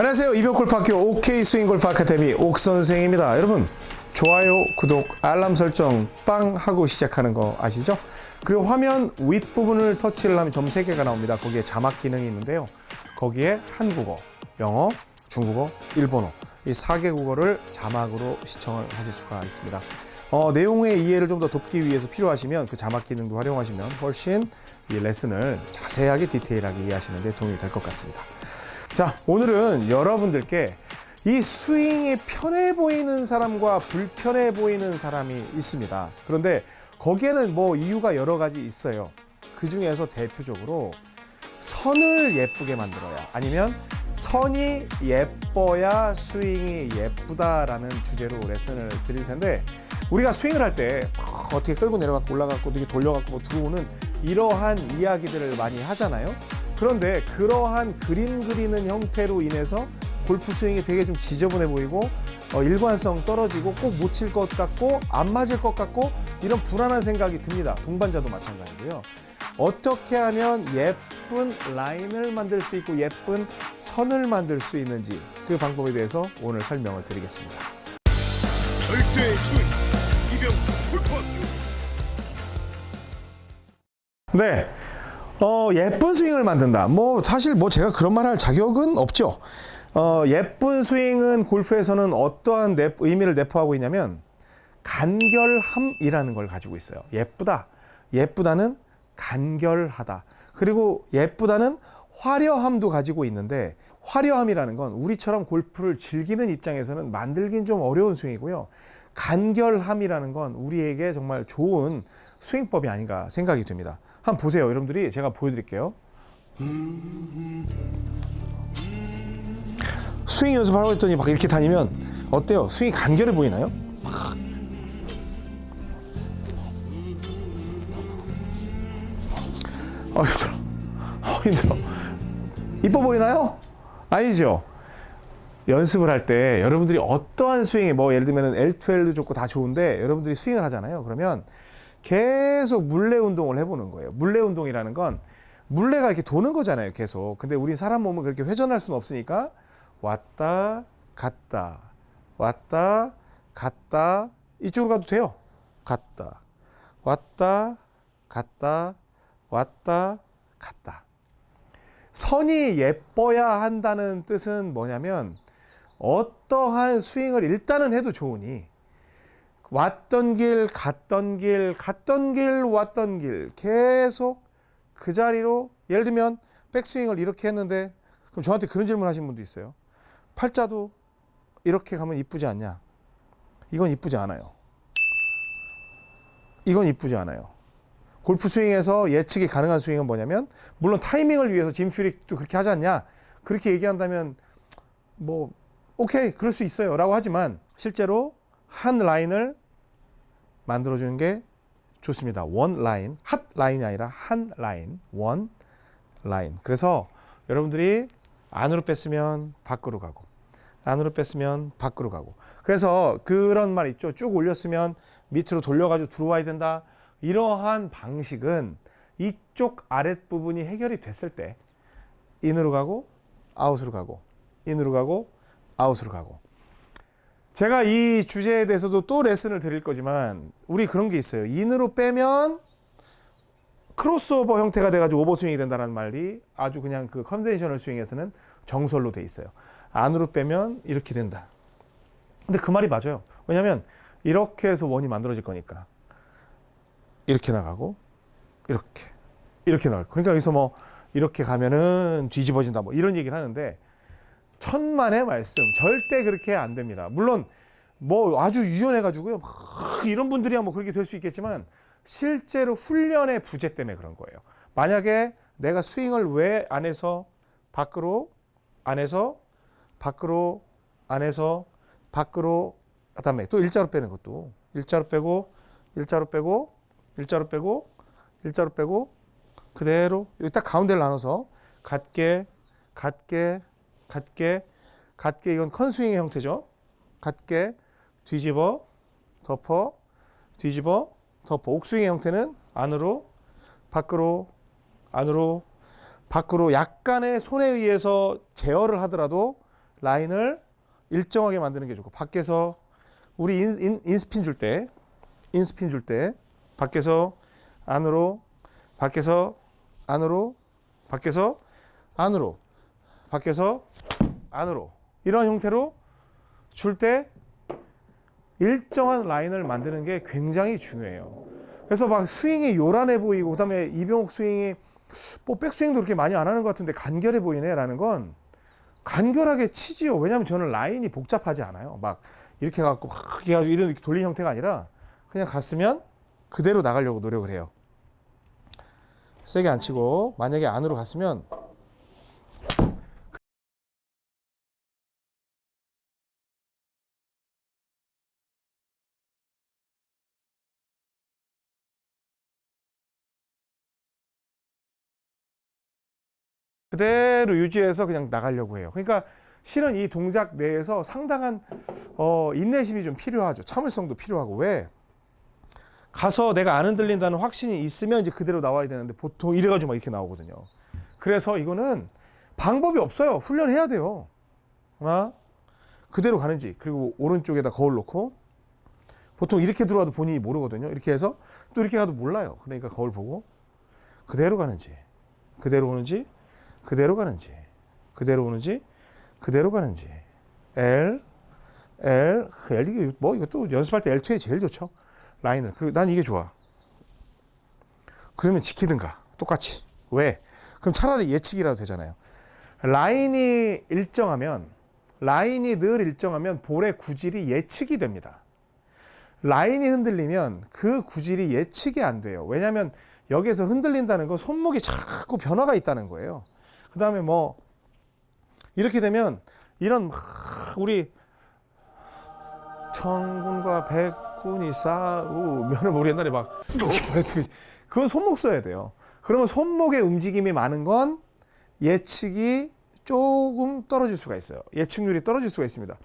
안녕하세요. 이병골프학교 OK 스윙골프 아카데미 옥선생입니다. 여러분 좋아요, 구독, 알람 설정 빵 하고 시작하는 거 아시죠? 그리고 화면 윗부분을 터치를 하면 점 3개가 나옵니다. 거기에 자막 기능이 있는데요. 거기에 한국어, 영어, 중국어, 일본어 이 4개 국어를 자막으로 시청을 하실 수가 있습니다. 어, 내용의 이해를 좀 더 돕기 위해서 필요하시면 그 자막 기능도 활용하시면 훨씬 이 레슨을 자세하게 디테일하게 이해하시는 데 도움이 될 것 같습니다. 자, 오늘은 여러분들께 이 스윙이 편해 보이는 사람과 불편해 보이는 사람이 있습니다. 그런데 거기에는 뭐 이유가 여러 가지 있어요. 그 중에서 대표적으로 선을 예쁘게 만들어야 아니면 선이 예뻐야 스윙이 예쁘다라는 주제로 레슨을 드릴 텐데 우리가 스윙을 할 때 어떻게 끌고 내려갖고 올라갖고 이렇게 돌려갖고 뭐 들어오는 이러한 이야기들을 많이 하잖아요. 그런데 그러한 그림 그리는 형태로 인해서 골프 스윙이 되게 좀 지저분해 보이고 어, 일관성 떨어지고 꼭 못 칠 것 같고 안 맞을 것 같고 이런 불안한 생각이 듭니다. 동반자도 마찬가지고요. 어떻게 하면 예쁜 라인을 만들 수 있고 예쁜 선을 만들 수 있는지 그 방법에 대해서 오늘 설명을 드리겠습니다. 절대 스윙 이병 골프학교 네. 어, 예쁜 스윙을 만든다. 뭐, 사실 뭐 제가 그런 말 할 자격은 없죠. 어, 예쁜 스윙은 골프에서는 어떠한 내, 의미를 내포하고 있냐면, 간결함이라는 걸 가지고 있어요. 예쁘다. 예쁘다는 간결하다. 그리고 예쁘다는 화려함도 가지고 있는데, 화려함이라는 건 우리처럼 골프를 즐기는 입장에서는 만들긴 좀 어려운 스윙이고요. 간결함이라는 건 우리에게 정말 좋은 스윙법이 아닌가 생각이 듭니다. 한번 보세요. 여러분들이 제가 보여드릴게요. 스윙 연습하라고 했더니 막 이렇게 다니면 어때요? 스윙이 간결해 보이나요? 아 힘들어. 어, 힘들어. 이뻐 보이나요? 아니죠. 연습을 할 때 여러분들이 어떠한 스윙이 뭐 예를 들면 L2L도 좋고 다 좋은데 여러분들이 스윙을 하잖아요. 그러면 계속 물레 운동을 해보는 거예요. 물레 운동이라는 건 물레가 이렇게 도는 거잖아요. 계속. 근데 우리 사람 몸은 그렇게 회전할 수는 없으니까 왔다 갔다 왔다 갔다 이쪽으로 가도 돼요. 갔다 왔다 갔다 왔다 갔다. 선이 예뻐야 한다는 뜻은 뭐냐면 어떠한 스윙을 일단은 해도 좋으니 왔던 길, 갔던 길, 갔던 길, 왔던 길 계속 그 자리로 예를 들면 백스윙을 이렇게 했는데 그럼 저한테 그런 질문 하신 분도 있어요. 팔자도 이렇게 가면 이쁘지 않냐? 이건 이쁘지 않아요. 이건 이쁘지 않아요. 골프 스윙에서 예측이 가능한 스윙은 뭐냐면 물론 타이밍을 위해서 짐 퓨릭도 그렇게 하지 않냐? 그렇게 얘기한다면 뭐 오케이 그럴 수 있어요 라고 하지만 실제로 한 라인을 만들어주는 게 좋습니다. one line, 핫 라인이 아니라 한 라인, one line. 그래서 여러분들이 안으로 뺐으면 밖으로 가고, 안으로 뺐으면 밖으로 가고. 그래서 그런 말 있죠. 쭉 올렸으면 밑으로 돌려가지고 들어와야 된다. 이러한 방식은 이쪽 아랫부분이 해결이 됐을 때 인으로 가고, 아웃으로 가고, 인으로 가고, 아웃으로 가고. 제가 이 주제에 대해서도 또 레슨을 드릴 거지만 우리 그런 게 있어요. in으로 빼면 크로스오버 형태가 돼가지고 오버스윙이 된다는 말이 아주 그냥 그 conventional 스윙에서는 정설로 돼 있어요. 안으로 빼면 이렇게 된다. 근데 그 말이 맞아요. 왜냐하면 이렇게 해서 원이 만들어질 거니까 이렇게 나가고 이렇게 이렇게 나갈 거. 그러니까 여기서 뭐 이렇게 가면은 뒤집어진다 뭐 이런 얘기를 하는데 천만의 말씀 절대 그렇게 안 됩니다. 물론 뭐 아주 유연해 가지고요 막 이런 분들이야 뭐 그렇게 될 수 있겠지만 실제로 훈련의 부재 때문에 그런 거예요. 만약에 내가 스윙을 왜 안에서 밖으로 안에서 밖으로 안에서 밖으로 그다음에 또 일자로 빼는 것도 일자로 빼고 일자로 빼고 일자로 빼고 일자로 빼고 그대로 여기 딱 가운데를 나눠서 같게 같게 같게 같게 이건 컨스윙의 형태죠. 같게 뒤집어 덮어 뒤집어 덮어. 옥스윙의 형태는 안으로 밖으로 안으로 밖으로. 약간의 손에 의해서 제어를 하더라도 라인을 일정하게 만드는 게 좋고 밖에서 우리 in, in, in spin 줄 때 in spin 줄 때 밖에서 안으로 밖에서 안으로 밖에서 안으로 밖에서 안으로 이런 형태로 줄 때 일정한 라인을 만드는 게 굉장히 중요해요. 그래서 막 스윙이 요란해 보이고 그 다음에 이병옥 스윙이 뭐 백스윙도 그렇게 많이 안 하는 것 같은데 간결해 보이네 라는 건 간결하게 치지요. 왜냐하면 저는 라인이 복잡하지 않아요. 막 이렇게 갖고 막 해가지고 이런 이렇게 돌린 형태가 아니라 그냥 갔으면 그대로 나가려고 노력을 해요. 세게 안 치고 만약에 안으로 갔으면 그대로 유지해서 그냥 나가려고 해요. 그러니까 실은 이 동작 내에서 상당한 어, 인내심이 좀 필요하죠. 참을성도 필요하고 왜 가서 내가 안 흔들린다는 확신이 있으면 이제 그대로 나와야 되는데 보통 이래가지고 막 이렇게 나오거든요. 그래서 이거는 방법이 없어요. 훈련해야 돼요. 아? 그대로 가는지 그리고 오른쪽에다 거울 놓고 보통 이렇게 들어와도 본인이 모르거든요. 이렇게 해서 또 이렇게 가도 몰라요. 그러니까 거울 보고 그대로 가는지 그대로 오는지 그대로 가는지 그대로 오는지 그대로 가는지. L L L 이게 뭐 이것도 연습할 때 L2에 제일 좋죠. 라인을. 그, 난 이게 좋아. 그러면 지키든가. 똑같이. 왜? 그럼 차라리 예측이라도 되잖아요. 라인이 일정하면 라인이 늘 일정하면 볼의 구질이 예측이 됩니다. 라인이 흔들리면 그 구질이 예측이 안 돼요. 왜냐하면 여기에서 흔들린다는 건 손목이 자꾸 변화가 있다는 거예요 그 다음에 뭐 이렇게 되면 이런 막 우리 천군과 백군이 싸우면은 우리 옛날에 막 그건 손목 써야 돼요. 그러면 손목의 움직임이 많은 건 예측이 조금 떨어질 수가 있어요. 예측률이 떨어질 수가 있습니다.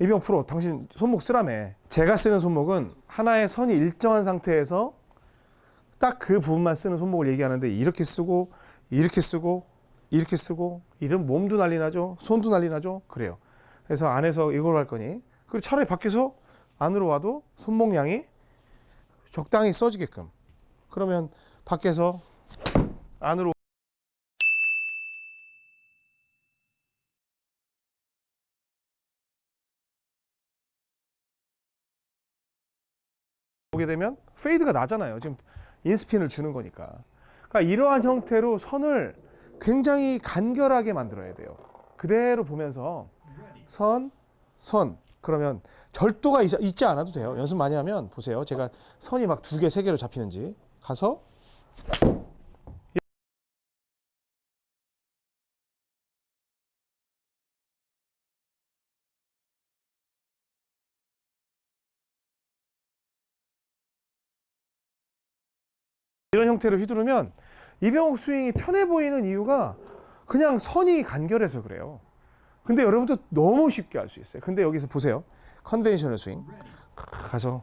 이병 프로, 당신 손목 쓰라며. 제가 쓰는 손목은 하나의 선이 일정한 상태에서 딱 그 부분만 쓰는 손목을 얘기하는데 이렇게 쓰고 이렇게 쓰고 이렇게 쓰고 이런 몸도 난리 나죠? 손도 난리 나죠? 그래요. 그래서 안에서 이걸 할 거니 그리고 차라리 밖에서 안으로 와도 손목량이 적당히 써지게끔 그러면 밖에서 안으로 오게 되면 페이드가 나잖아요. 지금 인스핀을 주는 거니까. 그러니까 이러한 형태로 선을 굉장히 간결하게 만들어야 돼요. 그대로 보면서 선, 선. 그러면 절도가 있, 있지 않아도 돼요. 연습 많이 하면 보세요. 제가 선이 막 두 개, 세 개로 잡히는지 가서 이런 형태로 휘두르면 이병옥 스윙이 편해 보이는 이유가 그냥 선이 간결해서 그래요. 근데 여러분도 너무 쉽게 할 수 있어요. 근데 여기서 보세요. conventional 스윙. 가서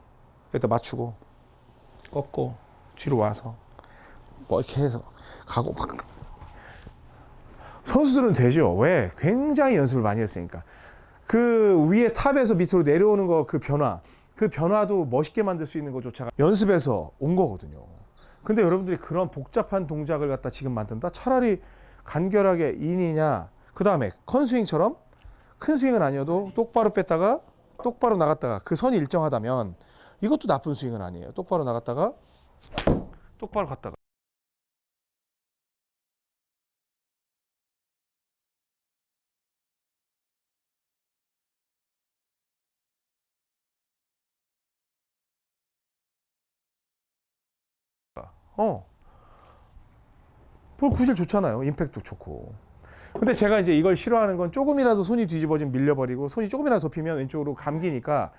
여기다 맞추고 꺾고 뒤로 와서 뭐 이렇게 해서 가고 막 선수들은 되죠. 왜? 굉장히 연습을 많이 했으니까. 그 위에 top에서 밑으로 내려오는 거 그 변화, 그 변화도 멋있게 만들 수 있는 것조차가 연습에서 온 거거든요. 근데 여러분들이 그런 복잡한 동작을 갖다 지금 만든다? 차라리 간결하게 인이냐, 그 다음에 컨스윙처럼 큰 스윙은 아니어도 똑바로 뺐다가 똑바로 나갔다가 그 선이 일정하다면 이것도 나쁜 스윙은 아니에요. 똑바로 나갔다가 똑바로 갔다가. 어. 볼 구질 좋잖아요. 임팩트 좋고. 근데 제가 이제 이걸 싫어하는 건 조금이라도 손이 뒤집어지면 밀려버리고 손이 조금이라도 덮이면 왼쪽으로 감기니까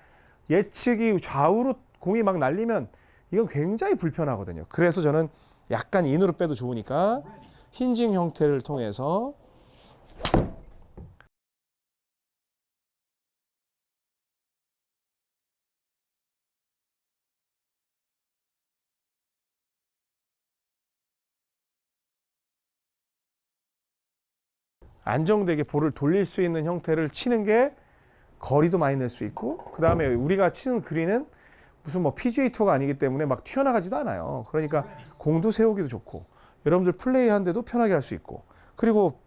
예측이 좌우로 공이 막 날리면 이건 굉장히 불편하거든요. 그래서 저는 약간 인으로 빼도 좋으니까 힌징 형태를 통해서 안정되게 볼을 돌릴 수 있는 형태를 치는 게 거리도 많이 낼 수 있고 그 다음에 우리가 치는 그린은 무슨 뭐 PGA 투어가 아니기 때문에 막 튀어나가지도 않아요. 그러니까 공도 세우기도 좋고 여러분들 플레이하는데도 편하게 할 수 있고 그리고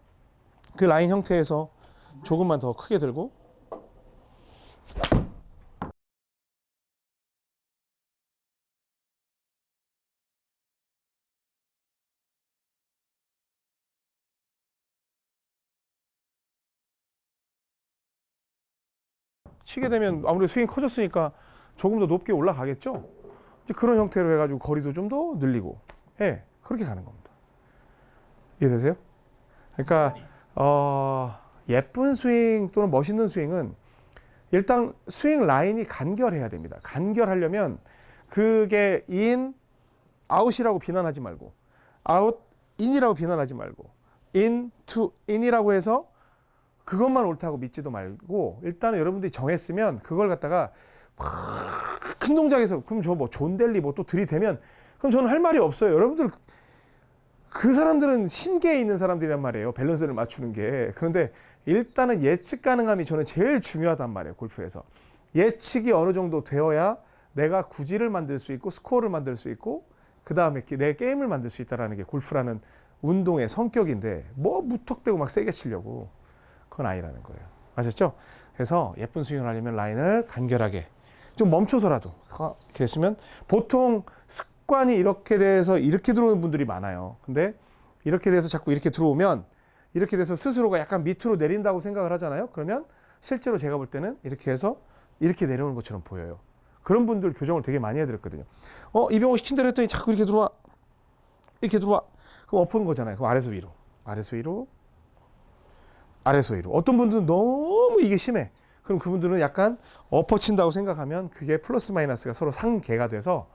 그 라인 형태에서 조금만 더 크게 들고 치게 되면 아무래도 스윙이 커졌으니까 조금 더 높게 올라가겠죠. 이제 그런 형태로 해가지고 거리도 좀 더 늘리고, 예, 그렇게 가는 겁니다. 이해되세요? 그러니까 어, 예쁜 스윙 또는 멋있는 스윙은 일단 스윙 라인이 간결해야 됩니다. 간결하려면 그게 in, out이라고 비난하지 말고, out, in이라고 비난하지 말고, in, to, in이라고 해서 그것만 옳다고 믿지도 말고 일단은 여러분들이 정했으면 그걸 갖다가 막 큰 동작에서 그럼 저 뭐 존 댈리 뭐 또 들이대면 그럼 저는 할 말이 없어요. 여러분들 그 사람들은 신계에 있는 사람들이란 말이에요. 밸런스를 맞추는 게. 그런데 일단은 예측 가능함이 저는 제일 중요하단 말이에요. 골프에서. 예측이 어느 정도 되어야 내가 구질을 만들 수 있고 스코어를 만들 수 있고 그 다음에 내 게임을 만들 수 있다라는 게 골프라는 운동의 성격인데 뭐 무턱대고 막 세게 치려고 그건 아니라는 거예요. 아셨죠? 그래서 예쁜 스윙을 하려면 라인을 간결하게 좀 멈춰서라도 이렇게 했으면 보통 습관이 이렇게 돼서 이렇게 들어오는 분들이 많아요. 근데 이렇게 돼서 자꾸 이렇게 들어오면 이렇게 돼서 스스로가 약간 밑으로 내린다고 생각을 하잖아요. 그러면 실제로 제가 볼 때는 이렇게 해서 이렇게 내려오는 것처럼 보여요. 그런 분들 교정을 되게 많이 해드렸거든요. 어, 이병호 시킨 대로 했더니 자꾸 이렇게 들어와. 이렇게 들어와. 그럼 엎은 거잖아요. 그럼 아래서 위로. 아래서 위로. 아래서 위로. 어떤 분들은 너무 이게 심해. 그럼 그분들은 약간 엎어친다고 생각하면 그게 플러스 마이너스가 서로 상계가 돼서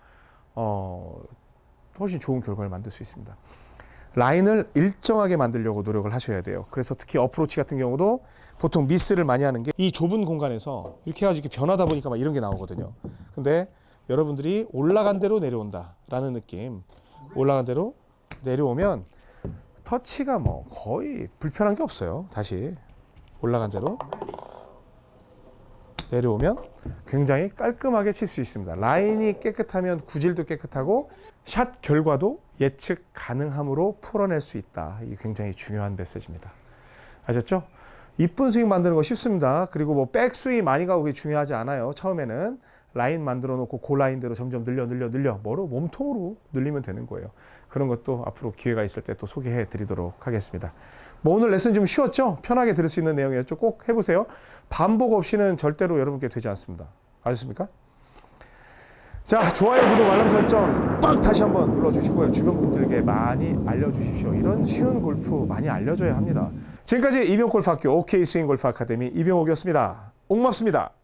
어, 훨씬 좋은 결과를 만들 수 있습니다. 라인을 일정하게 만들려고 노력을 하셔야 돼요. 그래서 특히 어프로치 같은 경우도 보통 미스를 많이 하는 게 이 좁은 공간에서 이렇게 해가지고 이렇게 변하다 보니까 막 이런 게 나오거든요. 근데 여러분들이 올라간 대로 내려온다 라는 느낌, 올라간 대로 내려오면 터치가 뭐 거의 불편한 게 없어요. 다시 올라간 대로 내려오면 굉장히 깔끔하게 칠 수 있습니다. 라인이 깨끗하면 구질도 깨끗하고 샷 결과도 예측 가능함으로 풀어낼 수 있다. 이게 굉장히 중요한 메시지입니다. 아셨죠? 이쁜 스윙 만드는 거 쉽습니다. 그리고 뭐 백스윙 많이 가고 그게 중요하지 않아요. 처음에는 라인 만들어 놓고 그 라인대로 점점 늘려 늘려 늘려 뭐로 몸통으로 늘리면 되는 거예요. 그런 것도 앞으로 기회가 있을 때 또 소개해 드리도록 하겠습니다. 뭐 오늘 레슨 좀 쉬웠죠? 편하게 들을 수 있는 내용이었죠? 꼭 해보세요. 반복 없이는 절대로 여러분께 되지 않습니다. 아셨습니까? 자, 좋아요, 구독, 알람 설정 빡 다시 한번 눌러주시고요. 주변 분들께 많이 알려주십시오. 이런 쉬운 골프 많이 알려줘야 합니다. 지금까지 이병골프학교 OK 스윙 골프 아카데미 이병옥이었습니다. 옥맙습니다.